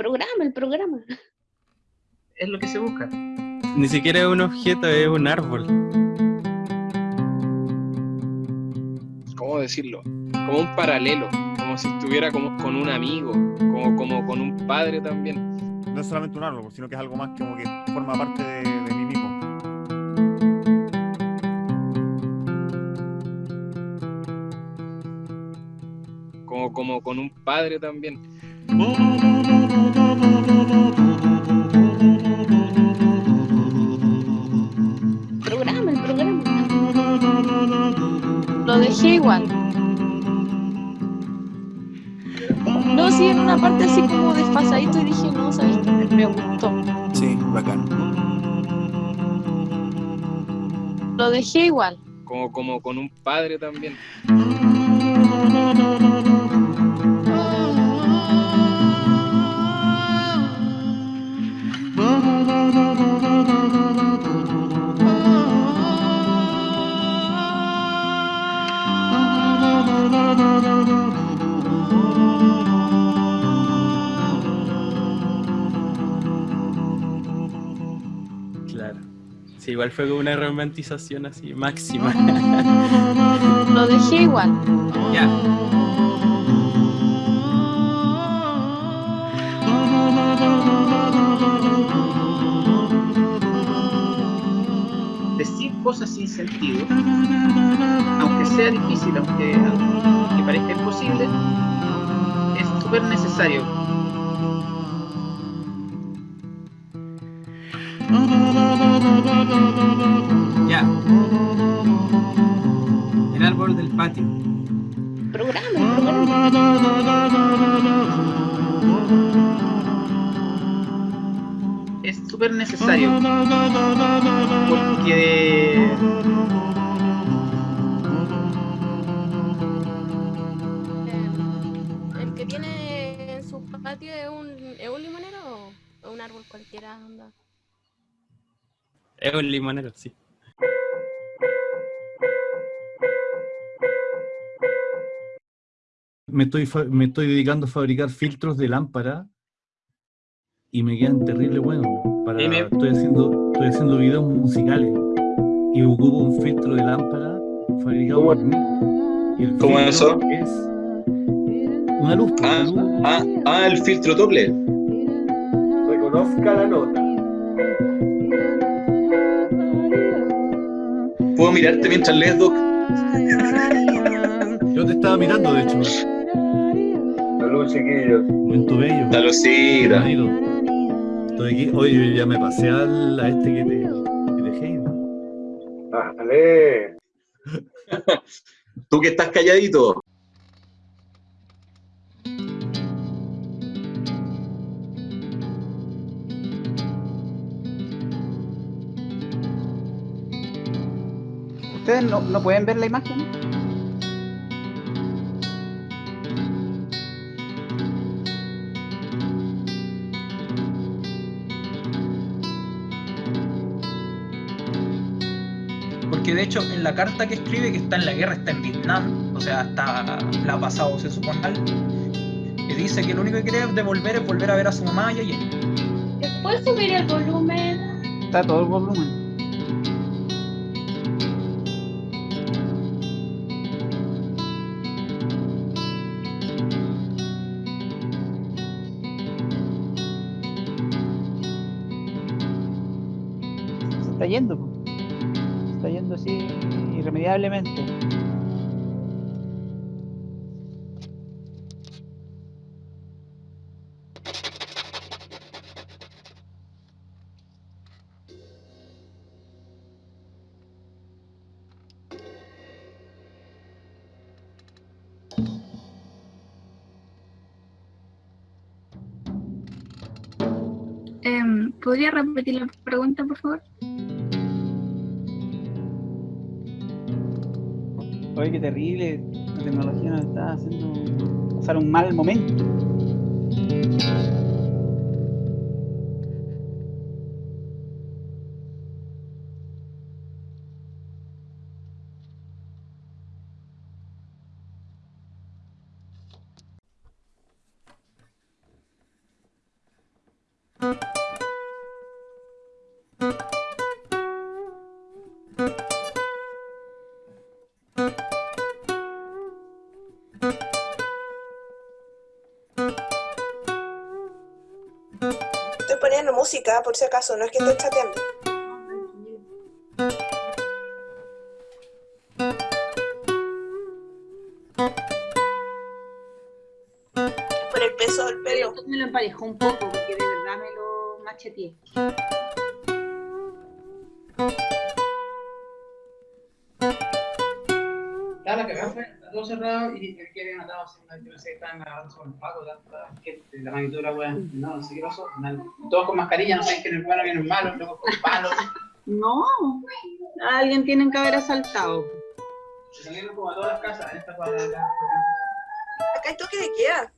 programa, el programa. Es lo que se busca. Ni siquiera es un objeto, es un árbol. ¿Cómo decirlo? Como un paralelo, como si estuviera como con un amigo, como, como con un padre también. No es solamente un árbol, sino que es algo más como que forma parte de, de mí mismo. Como, como con un padre también. Programa, el programa. Lo dejé igual. No, sí, en una parte así como desfasadito y dije, no, sabes que me, me gustó. Sí, bacán. Lo dejé igual. Como, como con un padre también. Sí, igual fue como una romantización así máxima. Lo dejé igual. ya. Decir cosas sin sentido, aunque sea difícil, aunque, aunque parezca imposible, es súper necesario. Ya. El árbol del patio. Programa. Es súper necesario. Porque ¿El que tiene en su patio es un, es un limonero o o un árbol cualquiera? Onda? Es un limonero, sí. me estoy, me estoy dedicando a fabricar filtros de lámpara y me quedan terrible buenos. Para, estoy, haciendo, estoy haciendo videos musicales y ocupo un filtro de lámpara fabricado por mí. Y el ¿Cómo eso? Es una luz. pues, Ah, una luz. ah, ah, el filtro doble. Reconozca la nota. ¿Puedo mirarte mientras lees, Doc? Yo te estaba mirando, de hecho. Salud, chiquillos. Momento bello. Saludcita. Estoy aquí. Oye, ya me pasé al, a este que te, que te dejé. Dale. Tú que estás calladito. Ustedes no, no pueden ver la imagen. Porque de hecho en la carta que escribe que está en la guerra, está en Vietnam, o sea, está, la ha pasado, se supone mal, que dice que lo único que quiere devolver es volver a ver a su mamá y a Jenny. ¿Puedes subir el volumen? Está todo el volumen. Yendo. está yendo así irremediablemente. Em, ¿Podría repetir la pregunta, por favor? Oye, qué terrible. La tecnología nos está haciendo pasar un mal momento. Música, por si acaso, no es que esté chateando. Por el peso del pelo. Esto me lo emparejó un poco porque de verdad me lo macheteé. Estaba la cagada, fue todo cerrado y el que había matado, así, yo pensé que estaban agarrando sobre el paco, tanta gente, la magnitud de la wea. No, no sé qué pasó. Todos con mascarilla, no saben quién es el bueno, quién es el malo, luego con palos. No, a alguien tienen que haber asaltado. Se salieron como a todas las casas en esta cuadra de acá. Acá hay toque de queda.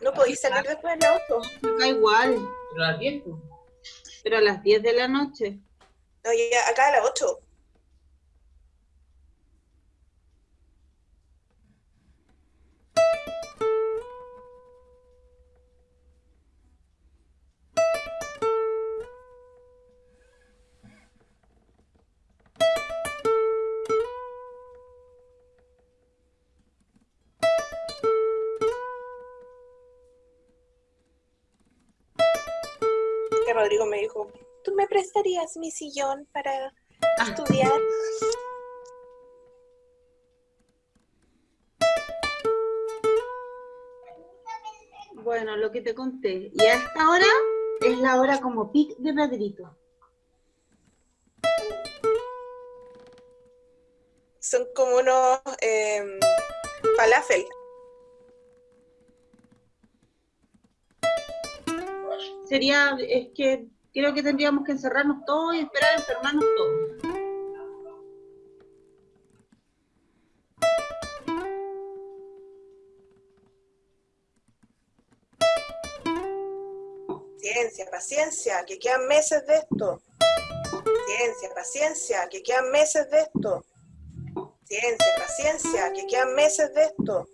No podéis salir después del auto. Acá igual, Pero a las 10, pues. pero a las 10 de la noche. No, ya, acá a las 8. Que Rodrigo me dijo, ¿tú me prestarías mi sillón para estudiar? Bueno, lo que te conté. Y a esta hora es la hora como pic de Pedrito. Son como unos em, falafel. Sería, es que creo que tendríamos que encerrarnos todos y esperar a enfermarnos todos. Ciencia, paciencia, que quedan meses de esto. Ciencia, paciencia, que quedan meses de esto. Ciencia, paciencia, que quedan meses de esto.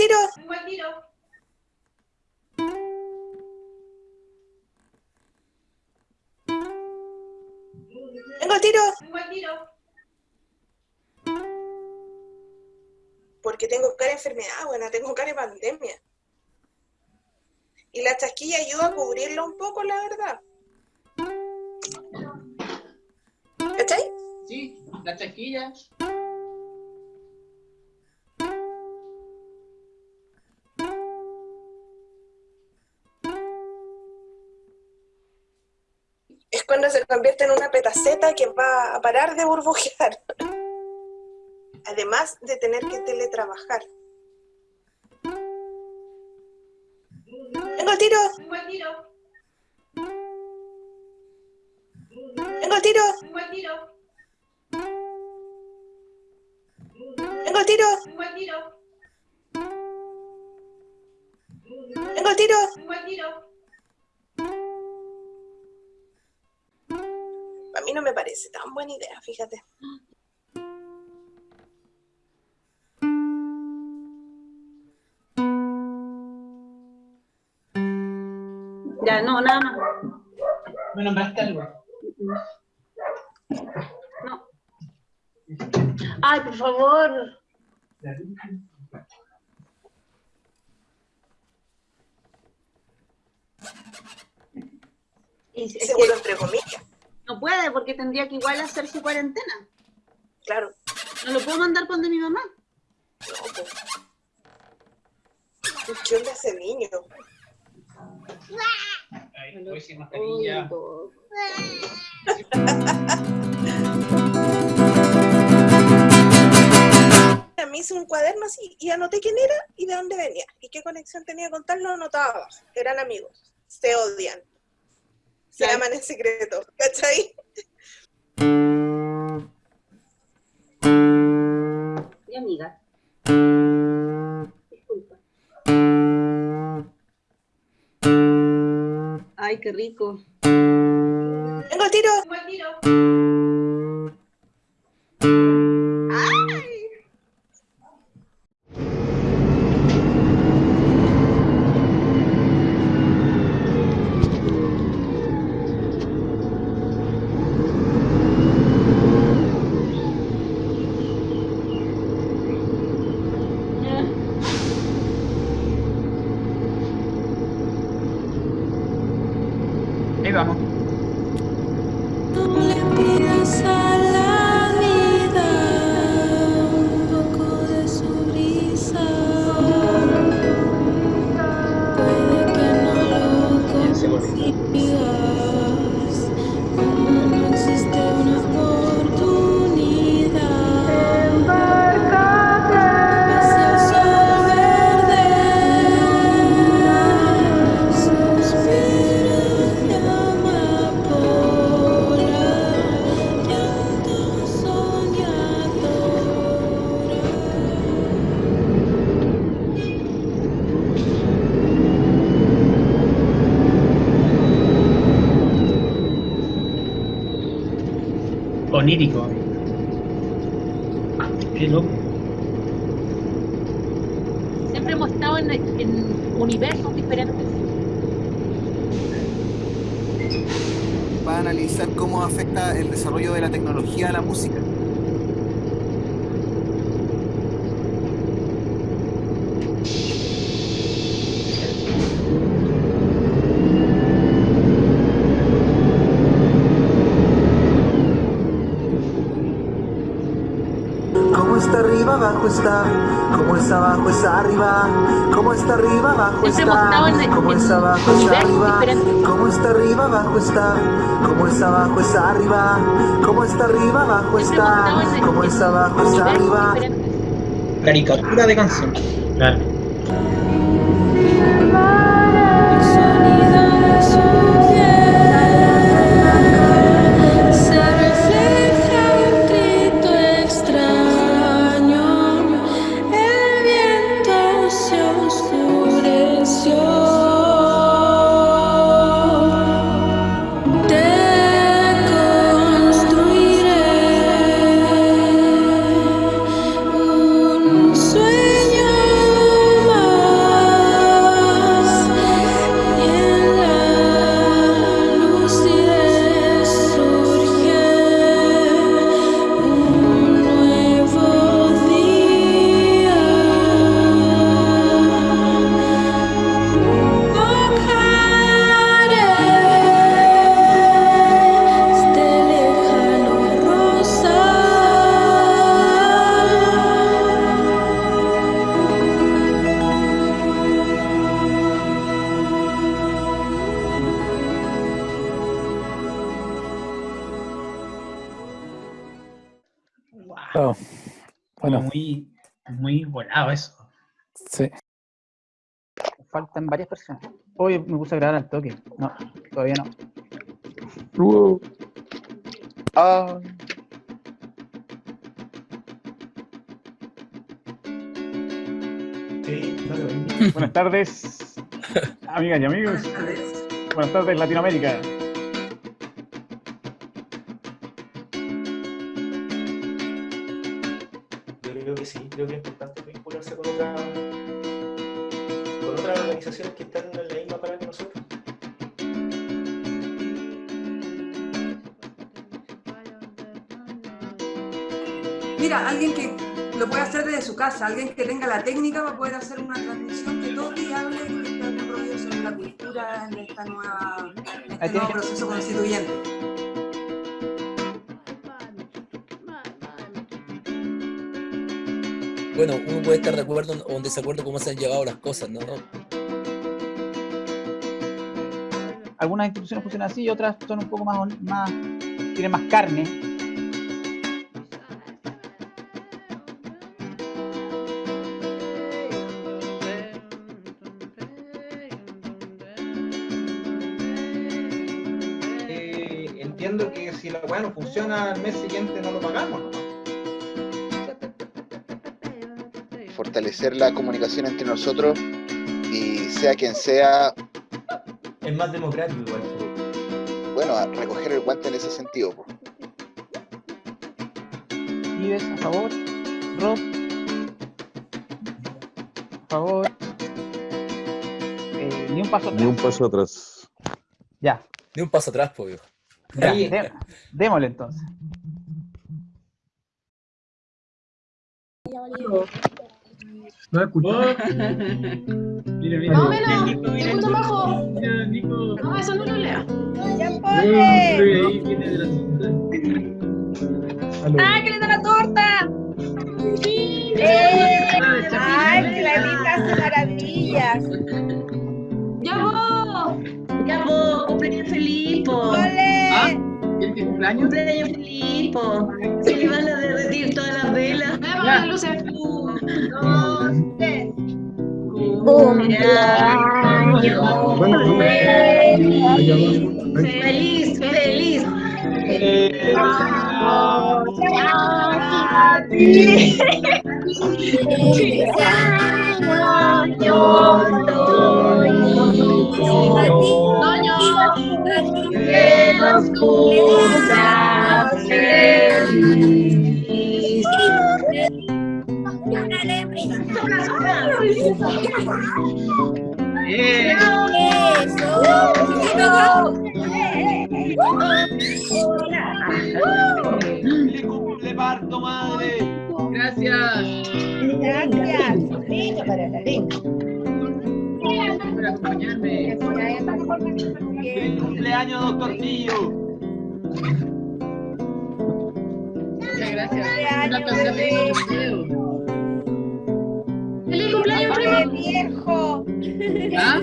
Tiro. Vengo al tiro. Vengo al tiro. Vengo al tiro. Porque tengo cara de enfermedad, buena, tengo cara de pandemia. Y la chasquilla ayuda a cubrirlo un poco, la verdad. ¿Cachai? Sí, la chasquilla. Se convierte en una petaceta que va a parar de burbujear. Además de tener que teletrabajar. Vengo al tiro. Vengo al tiro. Vengo al tiro. Vengo al tiro. Vengo al tiro. Vengo al tiro. Vengo al tiro. Vengo al tiro. A mí no me parece tan buena idea, fíjate. Ya, no, nada más. ¿Me nombraste algo? No. Ay, por favor. Seguro entre comillas. No puede porque tendría que igual hacer su cuarentena. Claro. No lo puedo mandar con de mi mamá. No, pues. ¿Qué onda ese niño? Ay, voy sin mascarilla. me hice un cuaderno así y anoté quién era y de dónde venía y qué conexión tenía con tal, lo anotaba. Eran amigos, se odian, se Claro. aman en secreto, ¿cachai? Mi amiga. Disculpa. Ay, qué rico. Tengo el tiro. Ahí Onírico. Qué loco. Siempre hemos estado en, en universos diferentes. Va a analizar cómo afecta el desarrollo de la tecnología a la música. Como está arriba, abajo está. Como es abajo, es arriba. Como está arriba, abajo está. Como en es abajo, es universos arriba. Como está arriba, abajo está. Como es abajo, es arriba. Como está arriba, abajo está. Como es abajo, es arriba. Caricatura de canción. Claro. Varias personas. Hoy me puse a grabar al toque. No, todavía no. Ah, Buenas tardes, amigas y amigos. Buenas tardes, Latinoamérica. Alguien que lo puede hacer desde su casa, alguien que tenga la técnica para poder hacer una transmisión que todo y hable sobre la cultura en esta nueva, en este nuevo proceso constituyente. Bueno, uno puede estar de acuerdo o en desacuerdo cómo se han llevado las cosas, ¿no? Algunas instituciones funcionan así y otras son un poco más, más tienen más carne. Si la weá no funciona al mes siguiente no lo pagamos, ¿no? Fortalecer la comunicación entre nosotros y sea quien sea, Es más democrático igual. bueno, a recoger el guante en ese sentido. po. Vives, a favor. Rob. A favor. Eh, ni un paso atrás. Ni un paso atrás. Ya. Ni un paso atrás, pues, viejo. Ya, démosle entonces. No escucho. Mira, mira. Más o menos, Nico, mira, te escucho Nico. bajo. Mira, Nico. No, eso no lo lea. ¡Ya ahí viene de la ¡Ah, que le cumpleaños? ¡Cumpleaños feliz, po! Se le van a derretir todas las velas. Veamos las luces. Dos, tres. Feliz, feliz. Que nos cumpla feliz. ¡Le cumple parto, madre! Gracias. Gracias. ¡Feliz cumpleaños, doctor Pillo! Muchas gracias. ¡Feliz cumpleaños, primo! viejo! ¿Ah?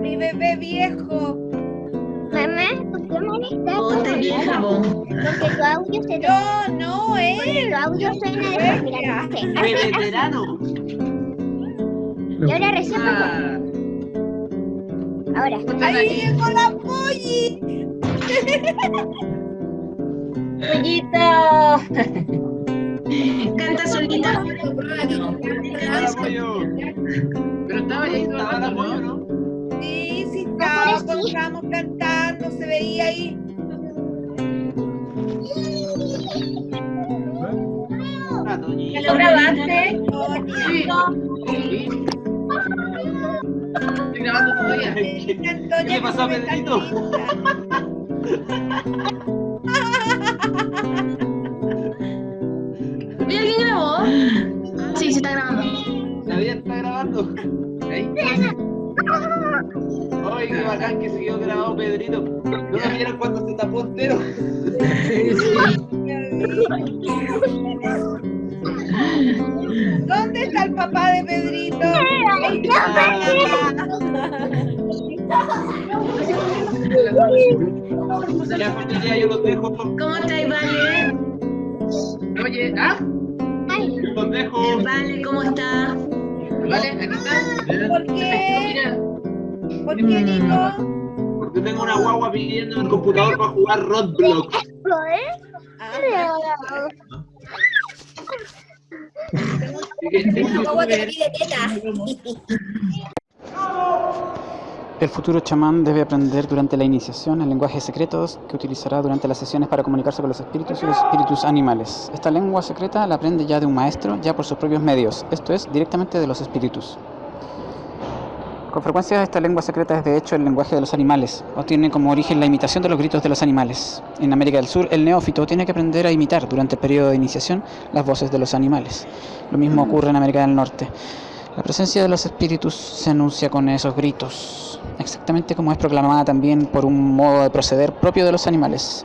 Mi bebé viejo. Mamá. Porque tu audio se No, no, él. tu audio suena de mira, no sé. ¡De Hace- veterano! Y ahora recién. Ah, Ahora. Ahí llegó la polli. Pollito. Canta solita. Pero estaba ahí rato, ¿no? Sí, sí, estábamos, estábamos cantando, se veía ahí. Ah. ¿Ya lo grabaste? Sí. Sí. Estoy grabando todavía. ¿Qué le pasó a Pedrito? Mira, ¿quién grabó? Sí, se está grabando. La vida está grabando. Ahí. Ay, qué bacán que se quedó grabado Pedrito. ¿No lo vieron cuando se tapó entero? ¿Dónde está el papá de Pedrito? Ya, familia, yo los dejo. ¿Cómo estáis, Vale? Oye, ¿ah? Los dejo. Vale, ¿cómo está? Vale, aquí está. ¿Por qué? ¿Por qué, Nico? Porque tengo una guagua pidiendo el computador para jugar Roblox. El futuro chamán debe aprender durante la iniciación el lenguaje secretos que utilizará durante las sesiones para comunicarse con los espíritus y los espíritus animales. Esta lengua secreta la aprende ya de un maestro, ya por sus propios medios, esto es, directamente de los espíritus. Con frecuencia esta lengua secreta es de hecho el lenguaje de los animales, o tiene como origen la imitación de los gritos de los animales. En América del Sur, el neófito tiene que aprender a imitar durante el periodo de iniciación las voces de los animales. Lo mismo ocurre en América del Norte. La presencia de los espíritus se anuncia con esos gritos, exactamente como es proclamada también por un modo de proceder propio de los animales.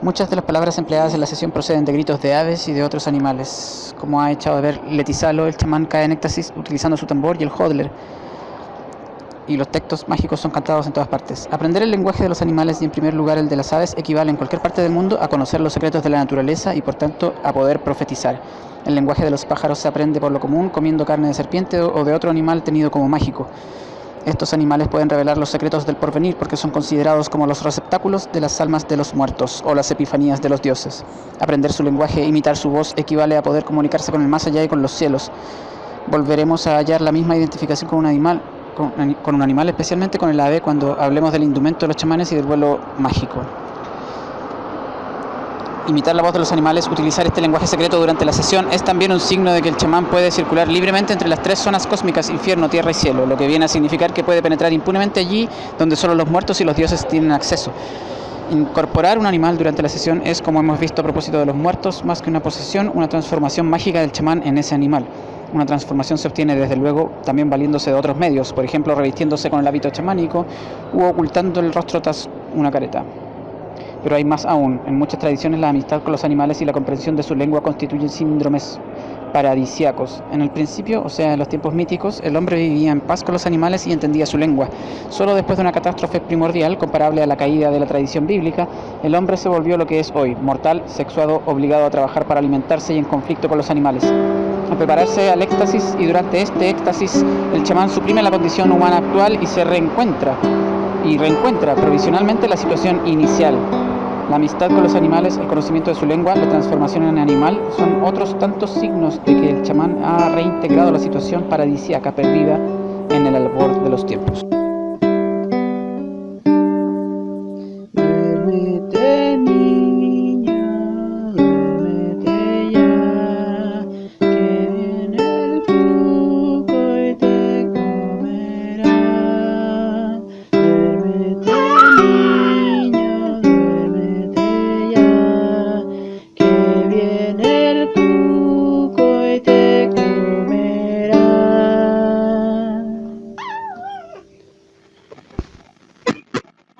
Muchas de las palabras empleadas en la sesión proceden de gritos de aves y de otros animales, como ha echado de ver Letizalo, el chamán cae en éxtasis utilizando su tambor y el hodler, y los textos mágicos son cantados en todas partes. Aprender el lenguaje de los animales y en primer lugar el de las aves equivale en cualquier parte del mundo a conocer los secretos de la naturaleza y por tanto a poder profetizar. El lenguaje de los pájaros se aprende por lo común comiendo carne de serpiente o de otro animal tenido como mágico. Estos animales pueden revelar los secretos del porvenir porque son considerados como los receptáculos de las almas de los muertos o las epifanías de los dioses. Aprender su lenguaje e imitar su voz equivale a poder comunicarse con el más allá y con los cielos. Volveremos a hallar la misma identificación con un animal, con, con un animal, especialmente con el ave, cuando hablemos del indumento de los chamanes y del vuelo mágico imitar la voz de los animales, utilizar este lenguaje secreto durante la sesión es también un signo de que el chamán puede circular libremente entre las tres zonas cósmicas, infierno, tierra y cielo, lo que viene a significar que puede penetrar impunemente allí donde solo los muertos y los dioses tienen acceso. Incorporar un animal durante la sesión es, como hemos visto a propósito de los muertos, más que una posesión, una transformación mágica del chamán en ese animal. Una transformación se obtiene desde luego también valiéndose de otros medios, por ejemplo revistiéndose con el hábito chamánico u ocultando el rostro tras una careta. Pero hay más aún. En muchas tradiciones la amistad con los animales y la comprensión de su lengua constituyen síndromes paradisiacos. En el principio, o sea, en los tiempos míticos, el hombre vivía en paz con los animales y entendía su lengua. Solo después de una catástrofe primordial, comparable a la caída de la tradición bíblica, el hombre se volvió lo que es hoy, mortal, sexuado, obligado a trabajar para alimentarse y en conflicto con los animales. Al prepararse al éxtasis y durante este éxtasis, el chamán suprime la condición humana actual y se reencuentra, y reencuentra provisionalmente la situación inicial. La amistad con los animales, el conocimiento de su lengua, la transformación en animal son otros tantos signos de que el chamán ha reintegrado la situación paradisíaca perdida en el albor de los tiempos.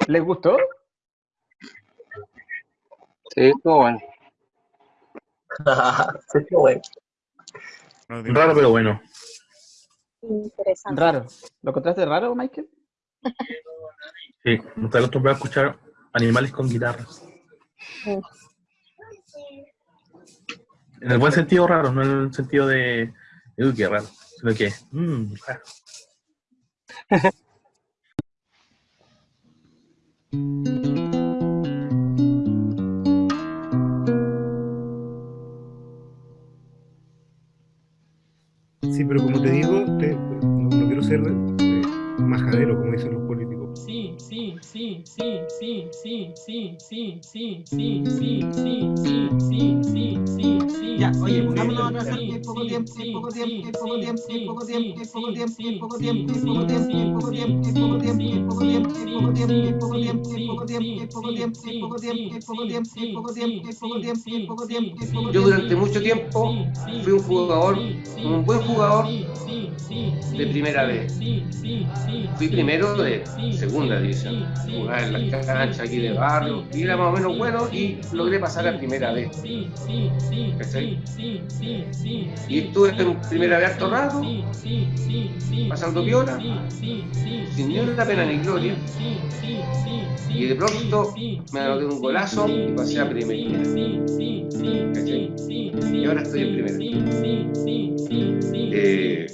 ¿Les gustó? Sí, estuvo bueno. Sí, qué bueno. Raro, pero bueno. Interesante. Raro. ¿Lo encontraste raro, Michael? Sí, no estoy acostumbrado a escuchar animales con guitarras. En el buen sentido raro, no en el sentido de, uy, qué raro, sino que, mmm, raro. Sí, pero como te digo, te- no, no quiero ser eh, majadero, como dicen los políticos. Sí, sí, sí, sí, sí, sí, sí, sí, sí, sí, sí, sí, sí, sí, sí, sí. Ya, oye, pongámonos a hay poco tiempo, poco tiempo, poco tiempo, poco tiempo, poco tiempo, poco tiempo, poco tiempo, poco tiempo, poco tiempo, poco tiempo, poco tiempo, poco tiempo, poco tiempo, poco tiempo, poco tiempo, poco tiempo, poco tiempo, poco tiempo, poco tiempo, Yo durante mucho tiempo fui un jugador, un buen jugador de primera vez. Fui primero de segunda división. Jugaba en las canchas aquí de barrio y era más o menos bueno y logré pasar a primera vez. ¿Cachai? Y estuve en primera vez harto rato, pasando piola, sin ni una pena ni gloria. Y de pronto me anoté un golazo y pasé a primera. ¿Cachai? Y ahora estoy en primera. Eh,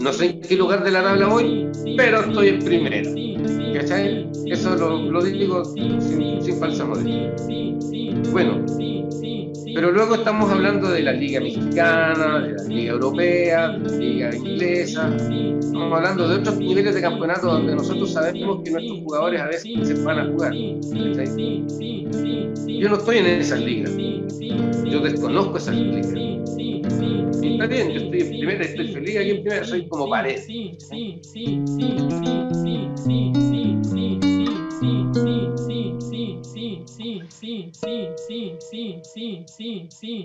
no sé en qué lugar de la tabla voy, pero estoy en primera. ¿Cachai? Eso lo, lo digo sin, sin falsa modestia. Bueno, pero luego estamos hablando de la Liga Mexicana, de la Liga Europea, de la Liga Inglesa. Estamos hablando de otros niveles de campeonato donde nosotros sabemos que nuestros jugadores a veces se van a jugar. Yo no estoy en esas ligas. Yo desconozco esas ligas. Y está bien, yo estoy en primera, estoy feliz aquí en primera, soy como pared.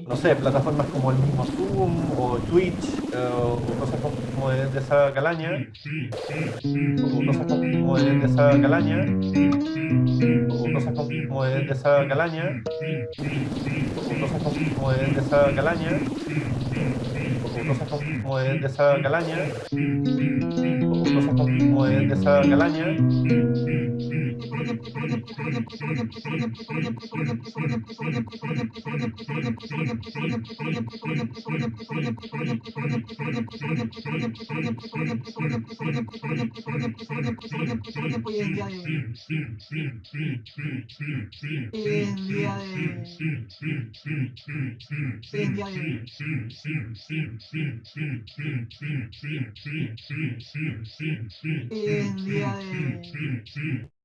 No sé, plataformas como el mismo Zoom o Twitch eh, o cosas como de, de esa calaña, o cosas como de, de esa calaña, o cosas como de, de esa calaña, o cosas como de, de esa calaña, o cosas como de, de esa calaña, o cosas como de, de esa calaña. Día de.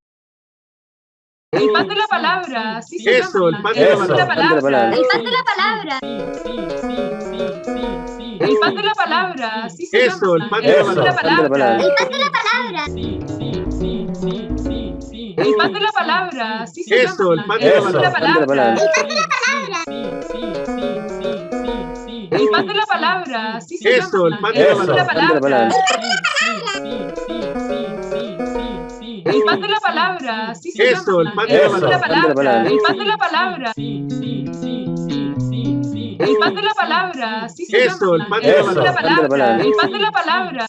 El pan de la palabra, sí se Eso, el pan de la El pan de la palabra. El pan de la palabra. El pan de la palabra, sí Eso, el pan de la El pan de la palabra. palabra. El pan de la palabra. El pan de la palabra, sí se Eso, llama. el pan de la El pan de la palabra. El pan de la palabra, sí llama. Eso, el pan de la El pan de la palabra. El pan de la palabra, sí llama. Eso, el pan de la palabra. El pan de la palabra.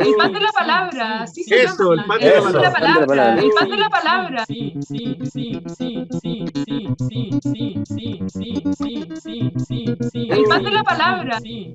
El pan de la palabra, sí se Eso, el pan de la palabra. El pan de la palabra. El pan de la palabra, sí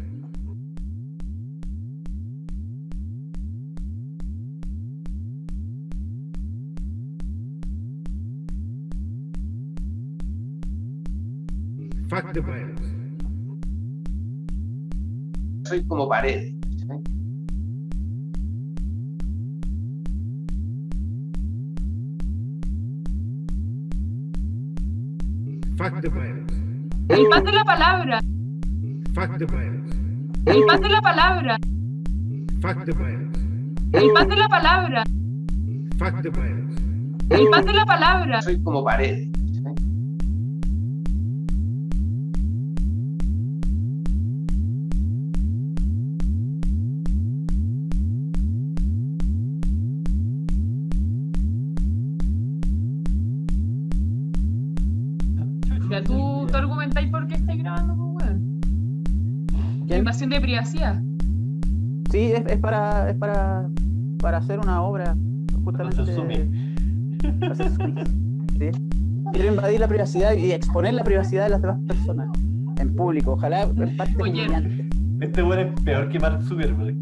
Fuck the pirates. Soy como pared. Fuck the. El pan de la palabra. Fuck the pirates. El pan de la palabra. Fuck the pirates. El pan de la palabra. Fuck the pirates. El pan de la palabra. Soy como pared. Privacidad. Sí, es, es para, es para, para hacer una obra justamente. Sí. Quiero invadir la privacidad y exponer la privacidad de las demás personas en público. Ojalá en parte Oye. Este weón es peor que Mark Zuckerberg.